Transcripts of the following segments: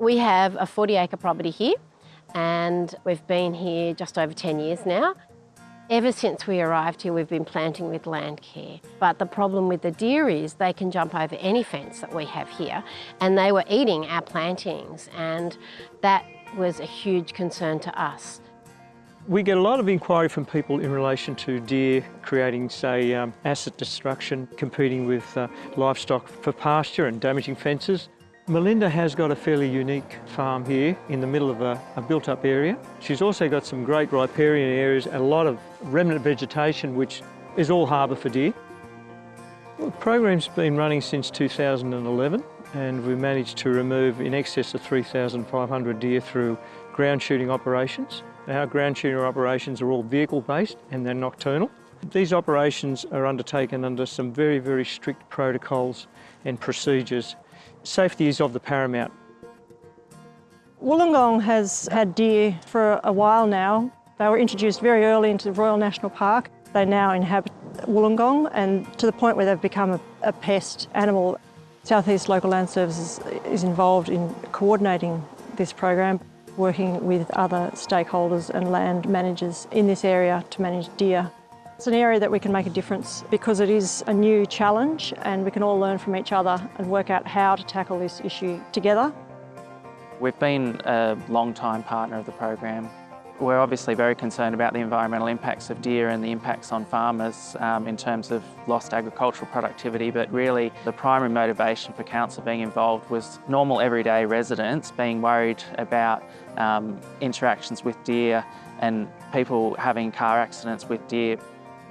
We have a 40 acre property here and we've been here just over 10 years now. Ever since we arrived here, we've been planting with Landcare. But the problem with the deer is they can jump over any fence that we have here and they were eating our plantings and that was a huge concern to us. We get a lot of inquiry from people in relation to deer creating, say, um, asset destruction, competing with uh, livestock for pasture and damaging fences. Melinda has got a fairly unique farm here in the middle of a, a built-up area. She's also got some great riparian areas and a lot of remnant vegetation which is all harbour for deer. Well, the program's been running since 2011 and we managed to remove in excess of 3,500 deer through ground shooting operations. Our ground shooting operations are all vehicle based and they're nocturnal. These operations are undertaken under some very, very strict protocols and procedures. Safety is of the paramount. Wollongong has had deer for a while now. They were introduced very early into the Royal National Park. They now inhabit Wollongong and to the point where they've become a, a pest animal. Southeast Local Land Services is involved in coordinating this program working with other stakeholders and land managers in this area to manage deer. It's an area that we can make a difference because it is a new challenge and we can all learn from each other and work out how to tackle this issue together. We've been a long-time partner of the program we're obviously very concerned about the environmental impacts of deer and the impacts on farmers um, in terms of lost agricultural productivity, but really the primary motivation for council being involved was normal everyday residents being worried about um, interactions with deer and people having car accidents with deer.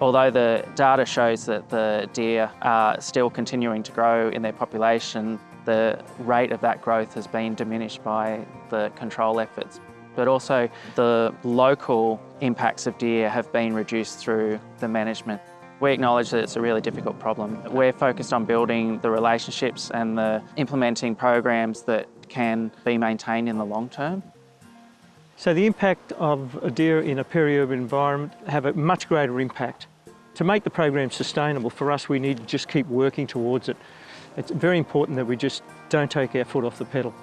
Although the data shows that the deer are still continuing to grow in their population, the rate of that growth has been diminished by the control efforts but also the local impacts of deer have been reduced through the management. We acknowledge that it's a really difficult problem. We're focused on building the relationships and the implementing programs that can be maintained in the long term. So the impact of a deer in a peri-urban environment have a much greater impact. To make the program sustainable, for us we need to just keep working towards it. It's very important that we just don't take our foot off the pedal.